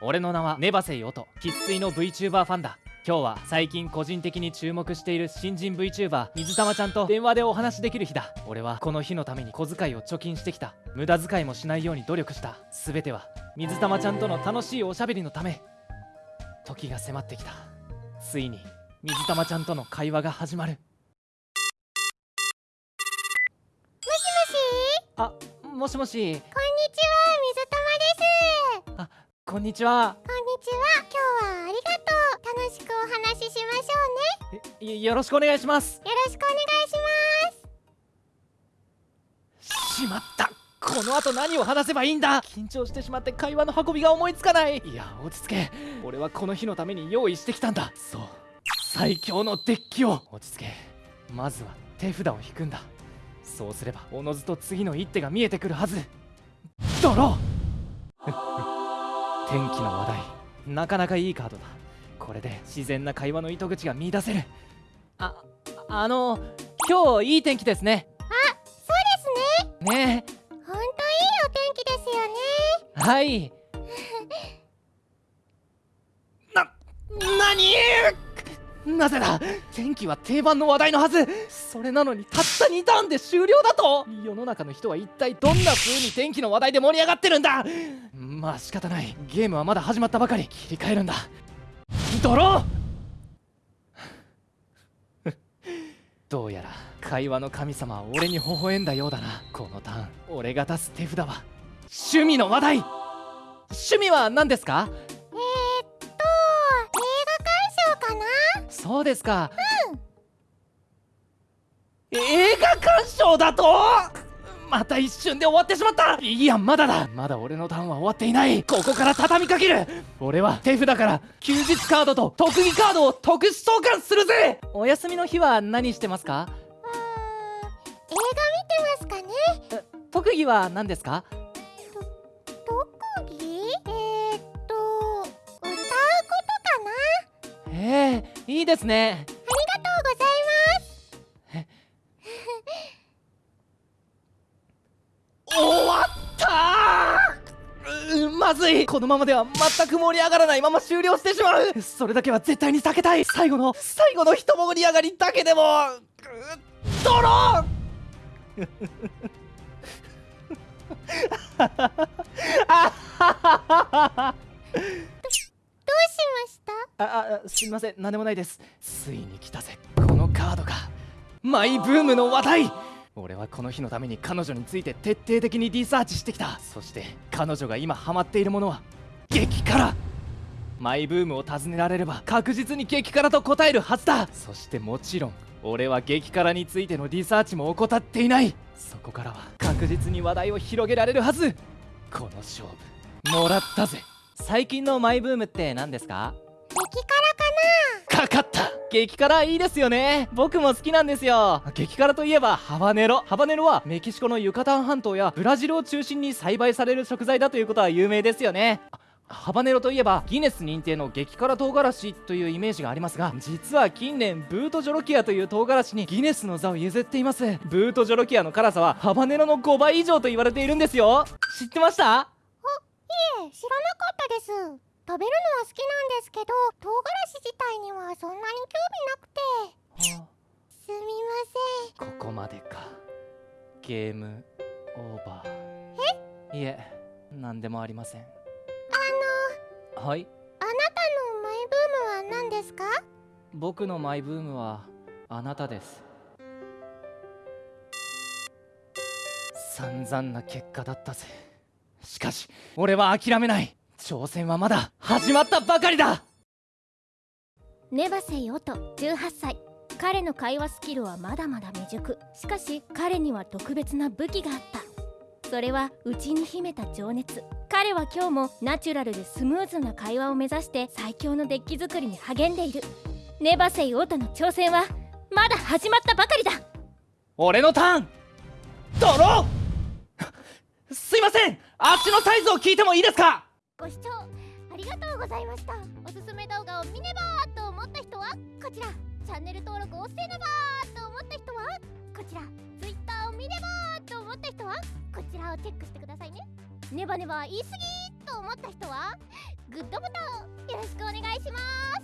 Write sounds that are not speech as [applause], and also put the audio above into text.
俺の名はネバセイオト生粋の VTuber ファンだ。今日は最近個人的に注目している新人 VTuber 水玉ちゃんと電話でお話できる日だ。俺はこの日のために小遣いを貯金してきた。無駄遣いもしないように努力した。全ては水玉ちゃんとの楽しいおしゃべりのため。時が迫ってきた。ついに水玉ちゃんとの会話が始まる。あもしもし？こんにちは、水玉です。こんにちは。こんにちは。今日はありがとう。楽しくお話ししましょうね。えよろしくお願いします。よろしくお願いします。しまった。この後何を話せばいいんだ。緊張してしまって会話の運びが思いつかない。いや落ち着け。俺はこの日のために用意してきたんだ。そう。最強のデッキを。落ち着け。まずは手札を引くんだ。そうすればおのずと次の一手が見えてくるはず。ドロー天気の話題。なかなかいいカードだ。これで自然な会話の糸口が見出せる。ああの今日いい天気ですね。そうですね。ね。ほんといいお天気ですよね。えはい。[laughs] な何？なぜだ？天気は定番の話題のはず。それなのにたった2ターンで終了だと。世の中の人は一体どんな風に天気の話題で盛り上がってるんだ？まあ仕方ない。ゲームはまだ始まったばかり。切り替えるんだ。ドロー！どうやら会話の神様は俺に微笑んだようだな。このターン俺が出す手札は趣味の話題！趣味は何ですか？えー、っと、映画鑑賞かな？そうですか。映画鑑賞だとまた一瞬で終わってしまった。いやまだだ。まだ俺のターンは終わっていない。ここから畳みかける。俺は手札から休日カードと特技カードを特殊召喚するぜ。お休みの日は何してますか？うーん、映画見てますかね？特技は何ですか？特技？えー、っと、歌うことかな？ええいいですねまずい。このままでは全く盛り上がらないまま終了してしまう。それだけは絶対に避けたい。最後の最後の一盛り上がりだけでも。うドロー [laughs] どうしました？ああすみません。何でもないです。ついに来たぜ。このカードが。マイブームの話題俺はこの日のために彼女について徹底的にリサーチしてきた。そして彼女が今ハマっているものは激辛。マイブームを尋ねられれば確実に激辛と答えるはずだ。そしてもちろん俺は激辛についてのリサーチも怠っていない。そこからは確実に話題を広げられるはず。この勝負もらったぜ。最近のマイブームって何ですか？激辛かかかった激辛いいですよね。僕も好きなんですよ。激辛といえばハバネロ。ハバネロはメキシコのユカタン半島やブラジルを中心に栽培される食材だということは有名ですよね。ハバネロといえばギネス認定の激辛唐辛子というイメージがありますが実は近年ブートジョロキアという唐辛子にギネスの座を譲っています。ブートジョロキアの辛さはハバネロの5倍以上と言われているんですよ。知ってました？なえ知らなかったです。食べるのは好きなんですけど唐辛子自体にゲームオーバー。え？いえ何でもありません。あはい？のあなたのマイブームは何ですか？僕のマイブームはあなたです。散々な結果だったぜ。しかし俺は諦めない。挑戦はまだ始まったばかりだ。ネバセイオト18歳彼の会話スキルはまだまだ未熟。しかし彼には特別な武器があった。それは内に秘めた情熱。彼は今日もナチュラルでスムーズな会話を目指して最強のデッキ作りに励んでいる。ネバセイオトの挑戦はまだ始まったばかりだ。俺のターン！ドロー！すいません！足のサイズを聞いてもいいですか？ご視聴ありがとうございました。おすすめ動画を見ねばと思った人はこちらチャンネル登録をせねばと思った人はこちら Twitter を見ればと思った人はこちらをチェックしてくださいね。ネバネバ言い過ぎと思った人はグッドボタンをよろしくお願いします。